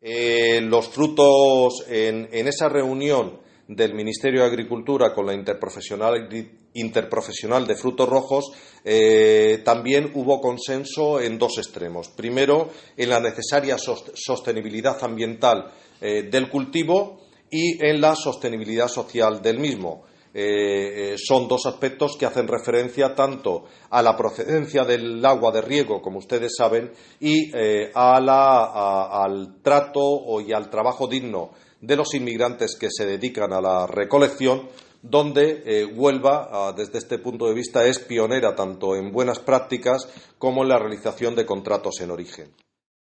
Eh, los frutos en, esa reunión del Ministerio de Agricultura con la interprofesional, interprofesional de frutos rojos, eh, también hubo consenso en dos extremos. Primero, en la necesaria sostenibilidad ambiental eh, del cultivo y en la sostenibilidad social del mismo. Eh, eh, son dos aspectos que hacen referencia tanto a la procedencia del agua de riego, como ustedes saben, y eh, al trato y al trabajo digno de los inmigrantes que se dedican a la recolección, donde Huelva, ah, desde este punto de vista, es pionera tanto en buenas prácticas como en la realización de contratos en origen.